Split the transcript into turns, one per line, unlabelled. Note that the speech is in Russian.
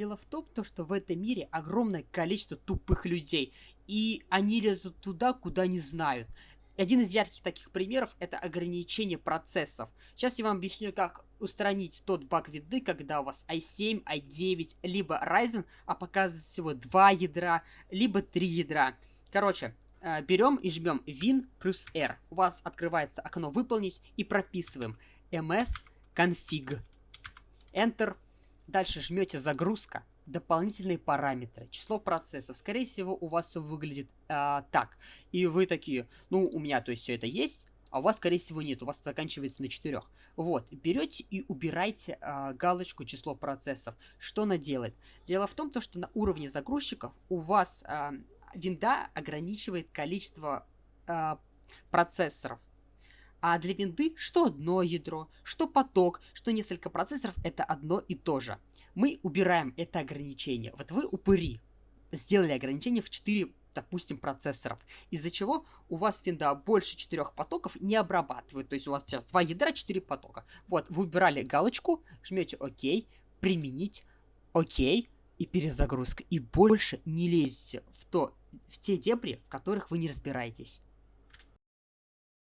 Дело в том, то, что в этом мире огромное количество тупых людей, и они лезут туда, куда не знают. Один из ярких таких примеров это ограничение процессов. Сейчас я вам объясню, как устранить тот баг виды, когда у вас i7, i9, либо Ryzen, а показывает всего 2 ядра, либо 3 ядра. Короче, э, берем и жмем Win плюс R. У вас открывается окно «Выполнить» и прописываем ms config. Enter. Дальше жмете «Загрузка» дополнительные параметры, число процессов. Скорее всего, у вас все выглядит э, так. И вы такие, ну, у меня, то есть, все это есть, а у вас, скорее всего, нет, у вас заканчивается на 4. Вот, берете и убираете э, галочку число процессов. Что она делает? Дело в том, то, что на уровне загрузчиков у вас э, винда ограничивает количество э, процессоров. А для винды что одно ядро, что поток, что несколько процессоров это одно и то же. Мы убираем это ограничение. Вот вы упыри сделали ограничение в 4 допустим, процессоров. Из-за чего у вас винда больше 4 потоков не обрабатывает. То есть у вас сейчас 2 ядра, 4 потока. Вот, вы убирали галочку, жмете ОК, применить, ОК и перезагрузка. И больше не лезете в, то, в те дебри, в которых вы не разбираетесь.